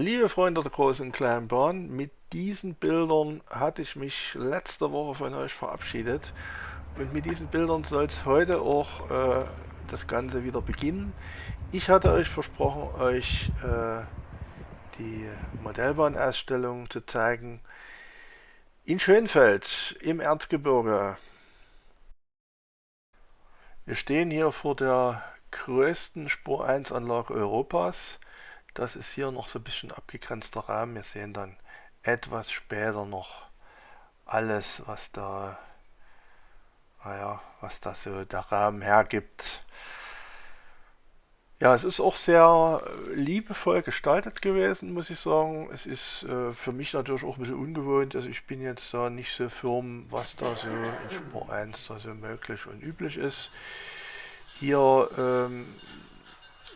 Liebe Freunde der großen und kleinen Bahn, mit diesen Bildern hatte ich mich letzte Woche von euch verabschiedet und mit diesen Bildern soll es heute auch äh, das Ganze wieder beginnen. Ich hatte euch versprochen, euch äh, die Modellbahnausstellung zu zeigen in Schönfeld im Erzgebirge. Wir stehen hier vor der größten Spur 1 Anlage Europas. Das ist hier noch so ein bisschen abgegrenzter Rahmen. Wir sehen dann etwas später noch alles, was da, naja, was da so der Rahmen hergibt. Ja, es ist auch sehr liebevoll gestaltet gewesen, muss ich sagen. Es ist äh, für mich natürlich auch ein bisschen ungewohnt. Also ich bin jetzt da nicht so firm, was da so in Spur 1 da so möglich und üblich ist. Hier ähm,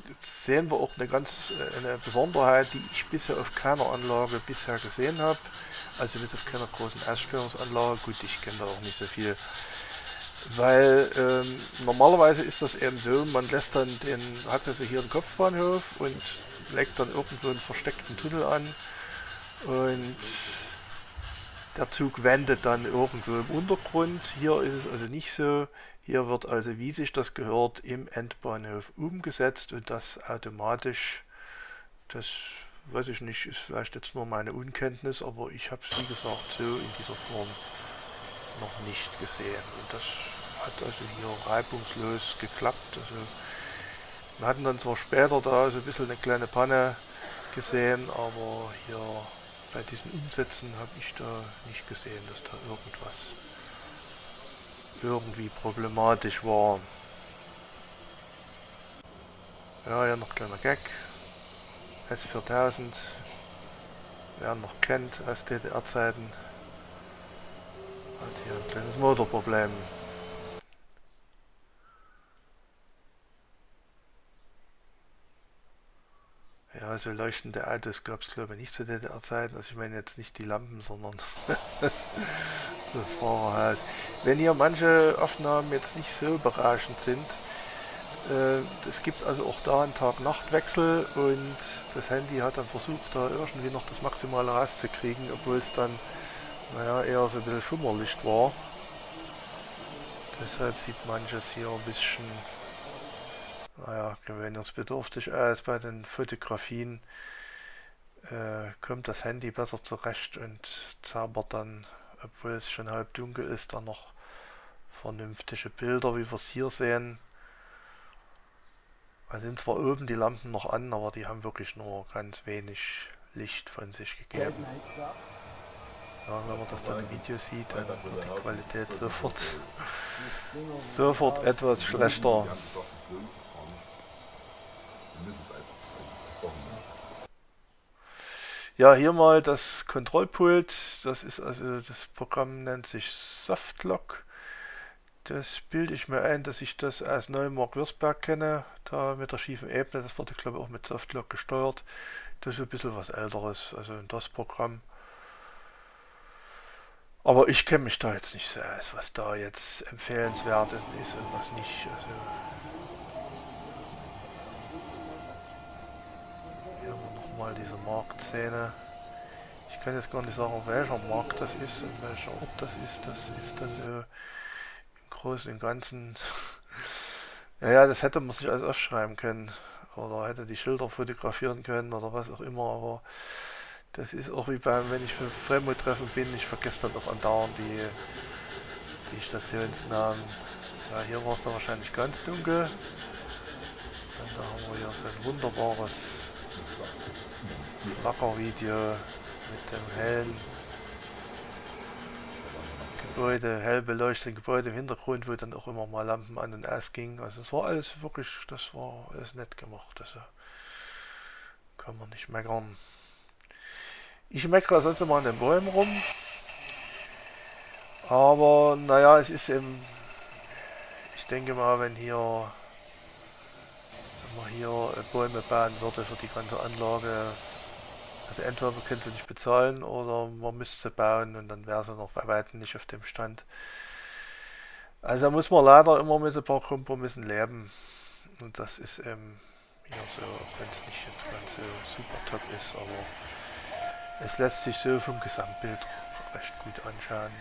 Jetzt sehen wir auch eine ganz äh, eine Besonderheit, die ich bisher auf keiner Anlage bisher gesehen habe. Also bis auf keiner großen Ausstellungsanlage. Gut, ich kenne da auch nicht so viel. Weil ähm, normalerweise ist das eben so, man lässt dann den, hat also hier einen Kopfbahnhof und legt dann irgendwo einen versteckten Tunnel an und der Zug wendet dann irgendwo im Untergrund. Hier ist es also nicht so. Hier wird also, wie sich das gehört, im Endbahnhof umgesetzt und das automatisch. Das weiß ich nicht, ist vielleicht jetzt nur meine Unkenntnis, aber ich habe es wie gesagt so in dieser Form noch nicht gesehen. Und das hat also hier reibungslos geklappt. Also wir hatten dann zwar später da so ein bisschen eine kleine Panne gesehen, aber hier bei diesen Umsätzen habe ich da nicht gesehen, dass da irgendwas irgendwie problematisch war. Ja, hier noch kleiner Gag. S4000. Wer noch kennt aus DDR-Zeiten. Hat hier ein kleines Motorproblem. Ja, so leuchtende Autos gab es glaube ich nicht zu DDR-Zeiten. Also ich meine jetzt nicht die Lampen, sondern das, das Fahrerhaus. Wenn hier manche Aufnahmen jetzt nicht so berauschend sind, äh, es gibt also auch da einen Tag-Nacht-Wechsel und das Handy hat dann versucht, da irgendwie noch das Maximale rauszukriegen, obwohl es dann, naja, eher so ein bisschen Schummerlicht war. Deshalb sieht manches hier ein bisschen, naja, gewöhnungsbedürftig aus. Bei den Fotografien äh, kommt das Handy besser zurecht und zaubert dann, obwohl es schon halb dunkel ist, dann noch vernünftige Bilder, wie wir es hier sehen. Da sind zwar oben die Lampen noch an, aber die haben wirklich nur ganz wenig Licht von sich gegeben. Ja, wenn man das dann im Video sieht, dann wird die Qualität sofort, sofort etwas schlechter. Ja, hier mal das Kontrollpult. Das ist also, das Programm nennt sich Softlock. Das bilde ich mir ein, dass ich das aus Neumark Würzberg kenne, da mit der schiefen Ebene. Das wurde, glaube ich, auch mit Softlock gesteuert. Das ist ein bisschen was älteres, also das Programm. Aber ich kenne mich da jetzt nicht so aus, was da jetzt empfehlenswert ist und was nicht. Also nochmal diese Marktszene. Ich kann jetzt gar nicht sagen, welcher Markt das ist und welcher Ort das ist. Das ist dann so Großen und Ganzen. ja, das hätte man sich alles aufschreiben können. Oder hätte die Schilder fotografieren können oder was auch immer. Aber das ist auch wie beim, wenn ich für Fremo-Treffen bin, ich vergesse dann auch andauernd die, die Stationsnamen. Ja, hier war es dann wahrscheinlich ganz dunkel. Und da haben wir hier so ein wunderbares Flackervideo mit dem hellen Gebäude, hell beleuchtete Gebäude im Hintergrund, wo dann auch immer mal Lampen an und aus gingen. Also es war alles wirklich, das war alles nett gemacht. Also kann man nicht meckern. Ich meckere sonst immer an den Bäumen rum. Aber naja, es ist eben, ich denke mal, wenn hier, wenn man hier Bäume bauen würde für die ganze Anlage, also entweder man könnte sie nicht bezahlen oder man müsste sie bauen und dann wäre sie noch bei weitem nicht auf dem Stand. Also da muss man leider immer mit ein paar Kompromissen leben. Und das ist eben Hier so, auch wenn es nicht jetzt ganz so super top ist, aber es lässt sich so vom Gesamtbild recht gut anschauen.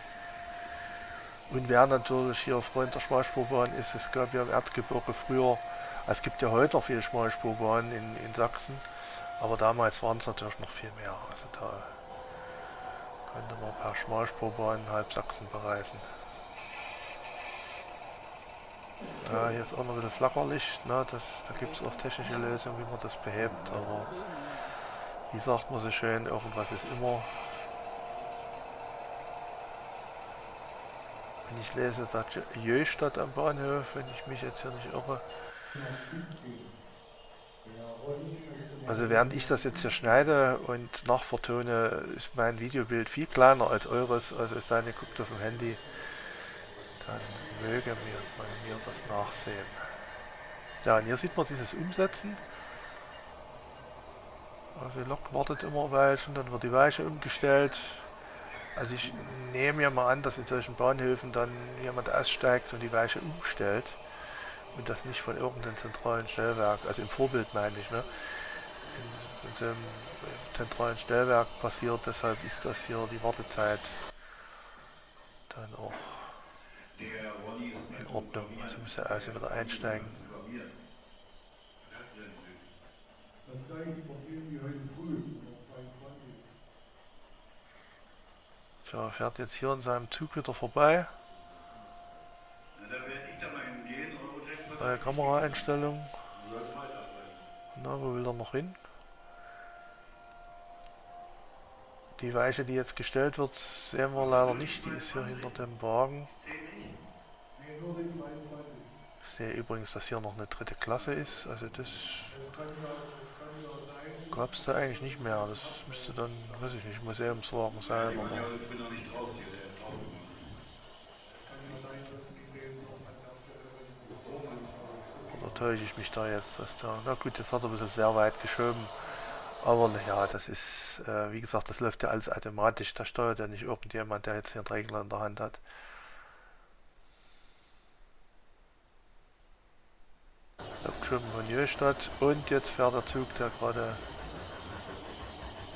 Und wer natürlich hier Freund der Schmalspurbahn ist, es gab ja im Erdgebirge früher, es gibt ja heute noch viele Schmalspurbahnen in, in Sachsen, aber damals waren es natürlich noch viel mehr. Also da könnte man per Schmalspurbahn halb Sachsen bereisen. Ja, hier ist auch noch ein bisschen Flackerlicht, ne? das, da gibt es auch technische Lösungen, wie man das behebt, aber wie sagt man so schön, irgendwas ist immer. Wenn ich lese, da Jöstadt am Bahnhof, wenn ich mich jetzt hier nicht irre. Also während ich das jetzt hier schneide und nachvertone, ist mein Videobild viel kleiner als eures, also es sei denn, ihr guckt auf dem Handy, dann möge mir, mir das nachsehen. Ja, und hier sieht man dieses Umsetzen. Also die Lok wartet immer Weilchen, dann wird die Weiche umgestellt. Also ich nehme ja mal an, dass in solchen Bahnhöfen dann jemand aussteigt und die Weiche umstellt und das nicht von irgendeinem zentralen Stellwerk, also im Vorbild meine ich, ne? in, in so einem zentralen Stellwerk passiert, deshalb ist das hier die Wartezeit dann auch in Ordnung. Also müsste also wieder einsteigen. Früh, Tja, fährt jetzt hier in seinem Zug wieder vorbei. Neue Kameraeinstellung. Na, wo will er noch hin? Die Weiche, die jetzt gestellt wird, sehen wir leider nicht. Die ist hier hinter dem Wagen. Ich sehe übrigens, dass hier noch eine dritte Klasse ist. Also das gab es da eigentlich nicht mehr. Das müsste dann, weiß ich nicht, Museumswagen sein. Oder täusche ich mich da jetzt? Dass da, na gut, jetzt hat er ein bisschen sehr weit geschoben. Aber naja, das ist, äh, wie gesagt, das läuft ja alles automatisch. Da steuert ja nicht irgendjemand, der jetzt hier einen Regler in der Hand hat. Abgeschoben von Jöstadt und jetzt fährt der Zug, der gerade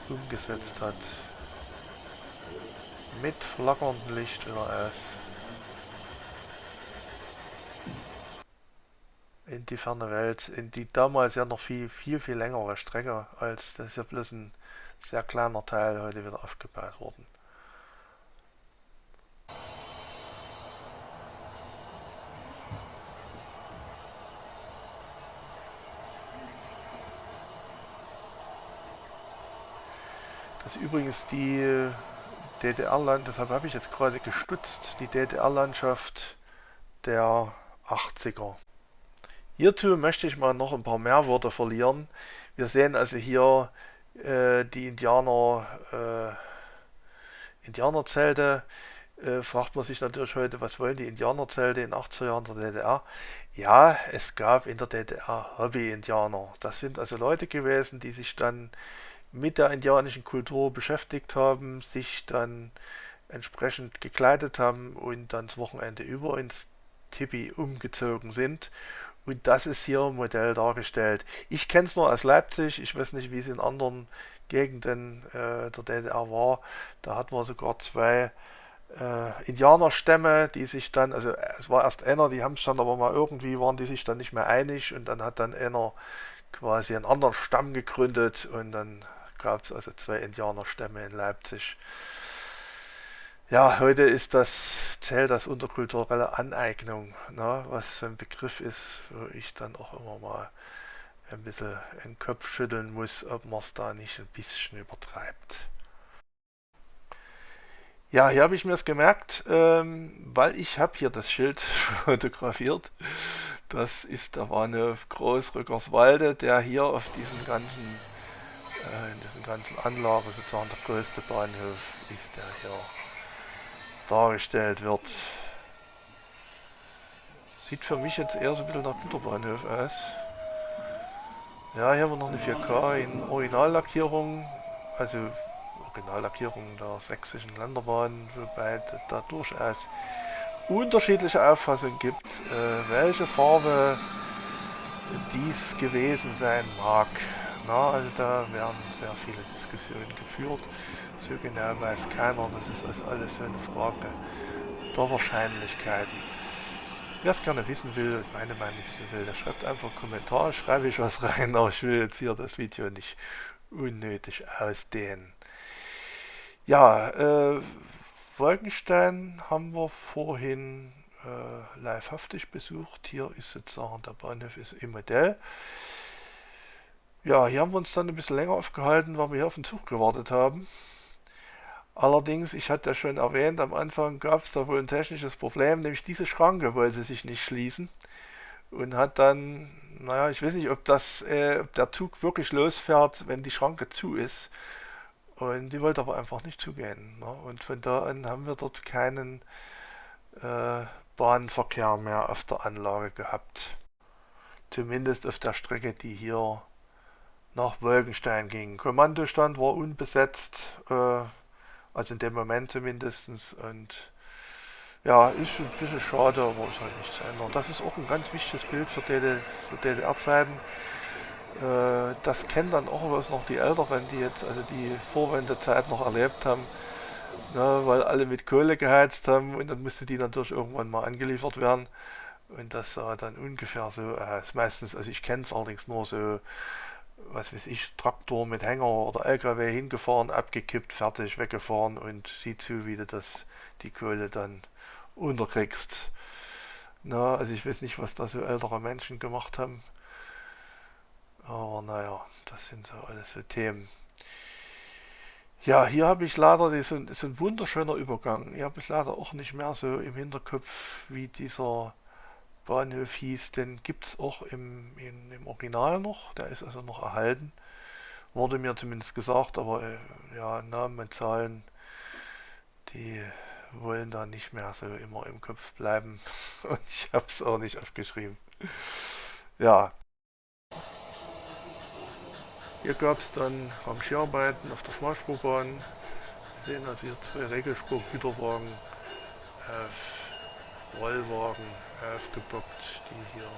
umgesetzt hat. Mit flackerndem Licht wieder aus. In die ferne Welt, in die damals ja noch viel, viel, viel längere Strecke, als das ja bloß ein sehr kleiner Teil heute wieder aufgebaut worden. Das ist übrigens die DDR-Land, deshalb habe ich jetzt gerade gestutzt, die DDR-Landschaft der 80er. Hierzu möchte ich mal noch ein paar mehr Worte verlieren. Wir sehen also hier äh, die Indianer, äh, Indianerzelte. Äh, fragt man sich natürlich heute, was wollen die Indianerzelte in 80er Jahren der DDR? Ja, es gab in der DDR Hobby-Indianer. Das sind also Leute gewesen, die sich dann mit der indianischen Kultur beschäftigt haben, sich dann entsprechend gekleidet haben und dann das Wochenende über ins Tipi umgezogen sind und das ist hier im Modell dargestellt. Ich kenne es nur aus Leipzig, ich weiß nicht, wie es in anderen Gegenden äh, der DDR war. Da hatten wir sogar zwei äh, Indianerstämme, die sich dann, also es war erst einer, die haben es dann aber mal irgendwie, waren die sich dann nicht mehr einig und dann hat dann einer quasi einen anderen Stamm gegründet und dann gab es also zwei Indianerstämme in Leipzig. Ja, heute ist das, zählt das unterkulturelle Aneignung, ne, was ein Begriff ist, wo ich dann auch immer mal ein bisschen den Kopf schütteln muss, ob man es da nicht ein bisschen übertreibt. Ja, hier habe ich mir es gemerkt, ähm, weil ich habe hier das Schild fotografiert. Das ist der Bahnhof Großrückerswalde, der hier auf diesen ganzen, äh, in diesen ganzen Anlagen sozusagen der größte Bahnhof ist, der hier dargestellt wird. Sieht für mich jetzt eher so ein bisschen nach Güterbahnhof aus. Ja, hier haben wir noch eine 4K in Originallackierung, also Originallackierung der sächsischen Landebahn, wobei da durchaus unterschiedliche Auffassungen gibt, äh, welche Farbe dies gewesen sein mag. Na, also da werden sehr viele Diskussionen geführt. So genau weiß keiner, das ist also alles so eine Frage der Wahrscheinlichkeiten. Wer es gerne wissen will und meine Meinung wissen will, der schreibt einfach Kommentar, schreibe ich was rein, aber ich will jetzt hier das Video nicht unnötig ausdehnen. Ja, äh, Wolkenstein haben wir vorhin äh, livehaftig besucht. Hier ist sozusagen der Bahnhof ist im Modell. Ja, hier haben wir uns dann ein bisschen länger aufgehalten, weil wir hier auf den Zug gewartet haben. Allerdings, ich hatte ja schon erwähnt, am Anfang gab es da wohl ein technisches Problem, nämlich diese Schranke wollte sich nicht schließen und hat dann, naja, ich weiß nicht, ob, das, äh, ob der Zug wirklich losfährt, wenn die Schranke zu ist. Und die wollte aber einfach nicht zugehen. Ne? Und von da an haben wir dort keinen äh, Bahnverkehr mehr auf der Anlage gehabt. Zumindest auf der Strecke, die hier nach Wolkenstein ging. Kommandostand war unbesetzt. Äh, also in dem Moment zumindest. Und ja, ist ein bisschen schade, aber ist halt nichts ändern. Das ist auch ein ganz wichtiges Bild für DDR-Zeiten. Äh, das kennen dann auch was noch die Älteren, die jetzt also die Vorwendezeit noch erlebt haben. Ne, weil alle mit Kohle geheizt haben und dann musste die natürlich irgendwann mal angeliefert werden. Und das sah dann ungefähr so aus. Meistens, also ich kenne es allerdings nur so was weiß ich, Traktor mit Hänger oder LKW hingefahren, abgekippt, fertig, weggefahren und sieh zu, wie du das, die Kohle dann unterkriegst. Na, also ich weiß nicht, was da so ältere Menschen gemacht haben. Aber naja, das sind so alles so Themen. Ja, hier habe ich leider, das ist ein wunderschöner Übergang. Hier habe ich leider auch nicht mehr so im Hinterkopf, wie dieser Bahnhof hieß, den gibt es auch im, in, im Original noch, der ist also noch erhalten. Wurde mir zumindest gesagt, aber äh, ja, Namen und Zahlen, die wollen da nicht mehr so immer im Kopf bleiben. Und ich habe es auch nicht aufgeschrieben. Ja. Hier gab es dann Rangierarbeiten auf der Schmalspurbahn. Wir sehen also hier zwei Regelspurgüterwagen auf Rollwagen aufgebockt, die hier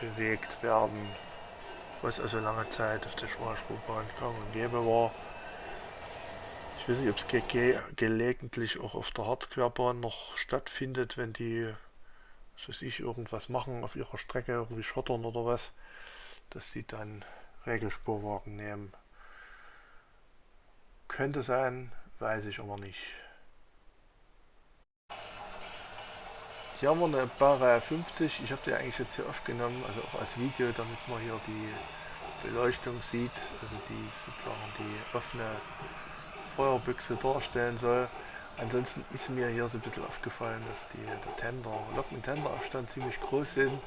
bewegt werden, was also lange Zeit auf der Schmalspurbahn gang und gäbe war. Ich weiß nicht, ob es ge ge gelegentlich auch auf der Harzquerbahn noch stattfindet, wenn die, was weiß ich, irgendwas machen auf ihrer Strecke, irgendwie schottern oder was, dass die dann Regelspurwagen nehmen. Könnte sein, weiß ich aber nicht. Hier haben wir eine Baureihe 50. Ich habe die eigentlich jetzt hier aufgenommen, also auch als Video, damit man hier die Beleuchtung sieht, also die sozusagen die offene Feuerbüchse darstellen soll. Ansonsten ist mir hier so ein bisschen aufgefallen, dass die, der Tender, Lok- und Tenderabstand ziemlich groß sind.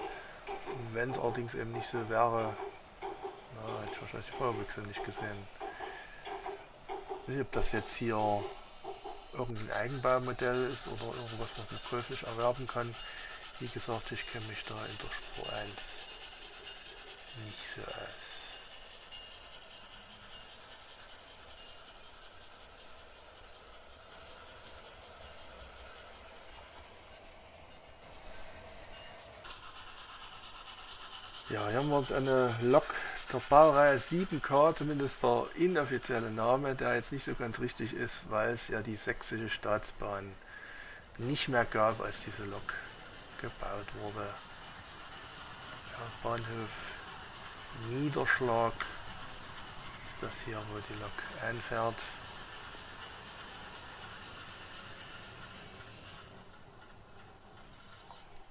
Wenn es allerdings eben nicht so wäre, na, hätte ich wahrscheinlich die Feuerbüchse nicht gesehen. Ich weiß nicht, ob das jetzt hier irgendein Eigenbaumodell ist oder irgendwas, was man käuflich erwerben kann. Wie gesagt, ich kenne mich da in der Spur 1 nicht so aus. Ja, hier haben wir eine Lok der Baureihe 7K, zumindest der inoffizielle Name, der jetzt nicht so ganz richtig ist, weil es ja die sächsische Staatsbahn nicht mehr gab, als diese Lok gebaut wurde. Ja, Bahnhof Niederschlag ist das hier, wo die Lok einfährt.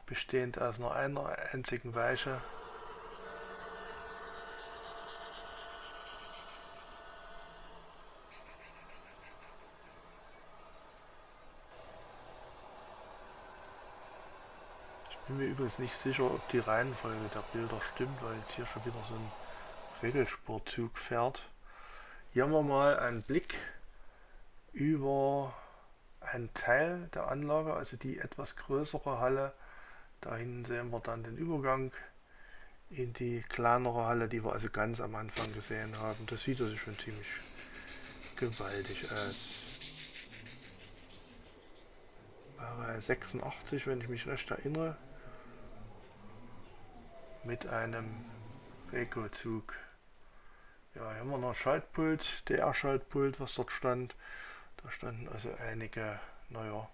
Bestehend aus nur einer einzigen Weiche. Übrigens nicht sicher, ob die Reihenfolge der Bilder stimmt, weil jetzt hier schon wieder so ein Regelsportzug fährt. Hier haben wir mal einen Blick über einen Teil der Anlage, also die etwas größere Halle. Da hinten sehen wir dann den Übergang in die kleinere Halle, die wir also ganz am Anfang gesehen haben. Das sieht also schon ziemlich gewaltig aus. War 86, wenn ich mich recht erinnere. Mit einem Reco-Zug. Ja, hier haben wir noch ein Schaltpult, DR-Schaltpult, was dort stand. Da standen also einige, naja,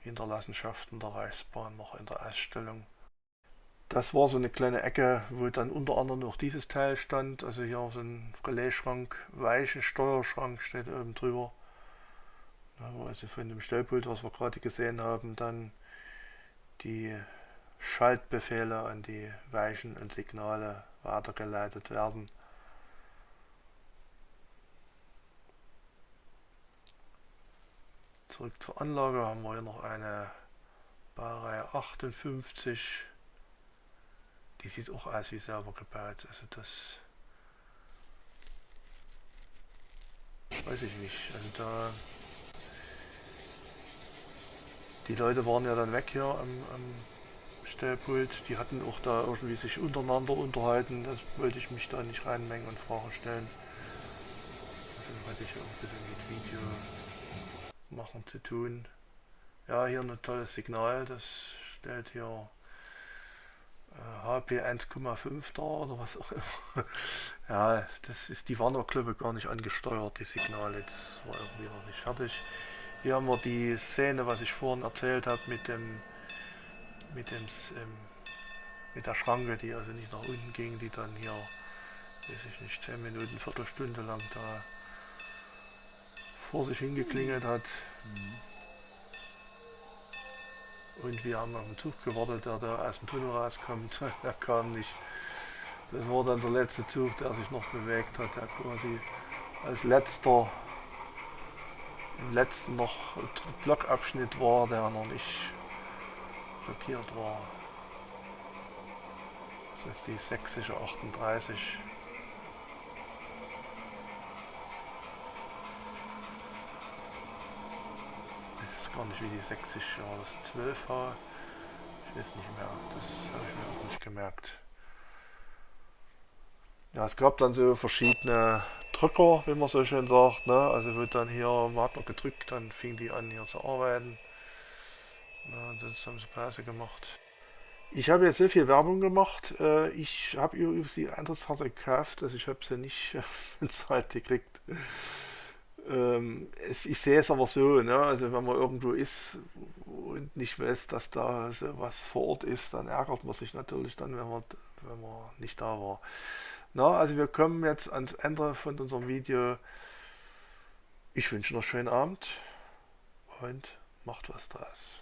Hinterlassenschaften der Reichsbahn noch in der Ausstellung. Das war so eine kleine Ecke, wo dann unter anderem noch dieses Teil stand. Also hier so ein Relaisschrank, weiche Steuerschrank steht oben drüber. Also von dem Stellpult, was wir gerade gesehen haben, dann die Schaltbefehle an die Weichen und Signale weitergeleitet werden. Zurück zur Anlage haben wir hier noch eine Baureihe 58. Die sieht auch aus wie selber gebaut. Also das weiß ich nicht. Also da die Leute waren ja dann weg hier am, am Stellpult. Die hatten auch da irgendwie sich untereinander unterhalten. Das wollte ich mich da nicht reinmengen und Fragen stellen. Also hatte ich auch ein bisschen mit Video machen zu tun. Ja, hier ein tolles Signal, das stellt hier äh, HP 1,5 da oder was auch immer. ja, das ist, die waren glaube gar nicht angesteuert, die Signale, das war irgendwie noch nicht fertig. Hier haben wir die Szene, was ich vorhin erzählt habe mit dem mit dem ähm, mit der Schranke, die also nicht nach unten ging, die dann hier, weiß ich nicht, 10 Minuten, Viertelstunde lang da vor sich hingeklingelt hat. Mhm. Und wir haben auf den Zug gewartet, der da aus dem Tunnel rauskommt. er kam nicht. Das war dann der letzte Zug, der sich noch bewegt hat, der quasi als letzter im letzten noch Blockabschnitt war, der noch nicht blockiert war. Das ist die sächsische 38. gar nicht, wie die 60 war das 12 war. Ich weiß nicht mehr, das habe ich mir auch nicht gemerkt. Ja, es gab dann so verschiedene Drücker, wie man so schön sagt. Ne? Also wird dann hier, man gedrückt, dann fing die an hier zu arbeiten. Ja, und sonst haben sie Pause gemacht. Ich habe jetzt sehr viel Werbung gemacht. Äh, ich habe übrigens die Eintrittskarte gekauft, also ich habe sie nicht bezahlt gekriegt. Ähm, ich sehe es aber so, ne? also wenn man irgendwo ist und nicht weiß, dass da was vor Ort ist, dann ärgert man sich natürlich dann, wenn man, wenn man nicht da war. Na, also wir kommen jetzt ans Ende von unserem Video. Ich wünsche noch einen schönen Abend und macht was draus.